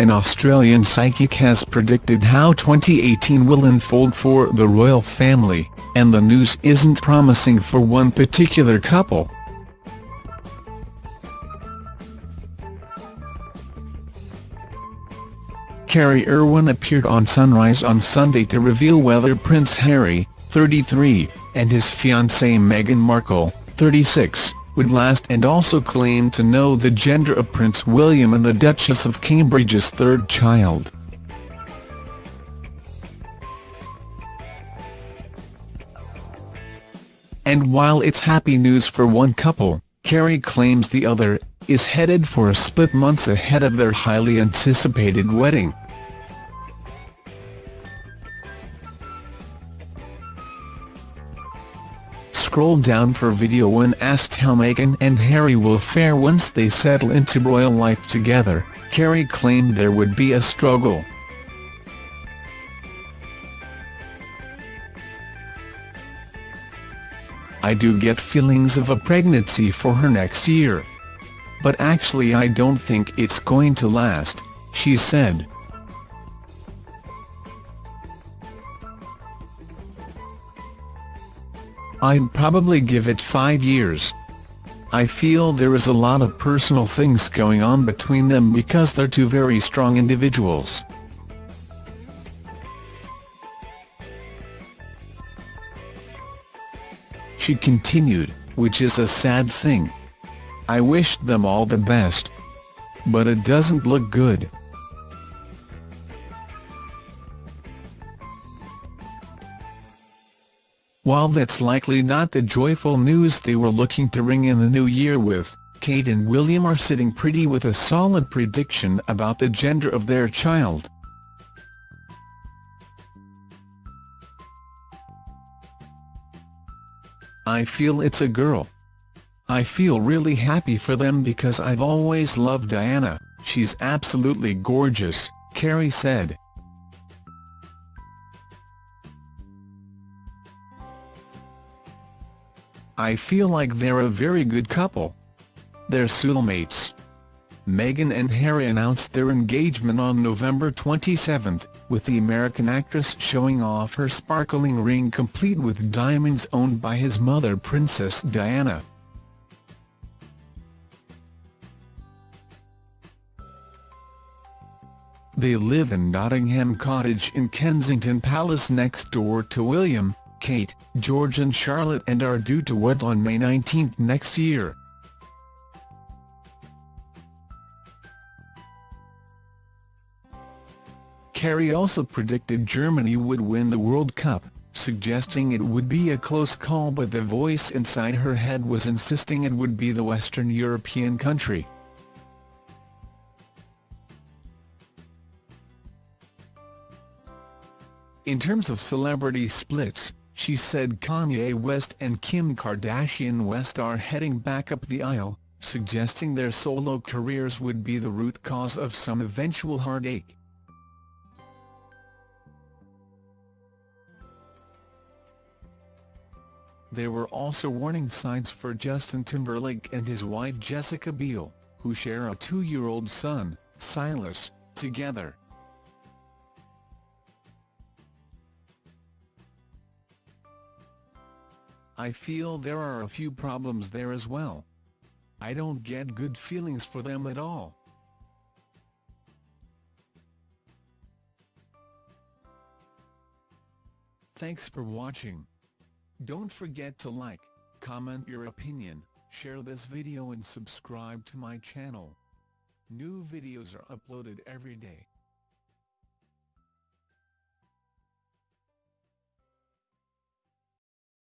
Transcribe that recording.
An Australian psychic has predicted how 2018 will unfold for the royal family, and the news isn't promising for one particular couple. Kerrie Erwin appeared on Sunrise on Sunday to reveal whether Prince Harry, 33, and his fiancée Meghan Markle, 36, would last and also claimed to know the gender of Prince William and the Duchess of Cambridge's third child. And while it's happy news for one couple, Kerrie claims the other is headed for a split months ahead of their highly anticipated wedding. Scroll down for video when asked how Meghan and Harry will fare once they settle into royal life together, Kerrie claimed there would be a struggle. I do get feelings of a pregnancy for her next year. But actually I don't think it's going to last, she said. I'd probably give it five years. I feel there is a lot of personal things going on between them because they're two very strong individuals. She continued, which is a sad thing. I wished them all the best. But it doesn't look good. While that's likely not the joyful news they were looking to ring in the new year with, Kate and William are sitting pretty with a solid prediction about the gender of their child. I feel it's a girl. I feel really happy for them because I've always loved Diana, she's absolutely gorgeous, Kerrie said. I feel like they're a very good couple. They're soulmates. Meghan and Harry announced their engagement on November 27, with the American actress showing off her sparkling ring complete with diamonds owned by his mother Princess Diana. They live in Nottingham Cottage in Kensington Palace next door to William, Kate, George and Charlotte and are due to wed on May 19 next year. Kerrie also predicted Germany would win the World Cup, suggesting it would be a close call but the voice inside her head was insisting it would be the Western European country. In terms of celebrity splits, she said Kanye West and Kim Kardashian West are heading back up the aisle, suggesting their solo careers would be the root cause of some eventual heartache. There were also warning signs for Justin Timberlake and his wife Jessica Biel, who share a two-year-old son, Silas, together. I feel there are a few problems there as well. I don't get good feelings for them at all. Thanks for watching. Don't forget to like, comment your opinion, share this video and subscribe to my channel. New videos are uploaded every day.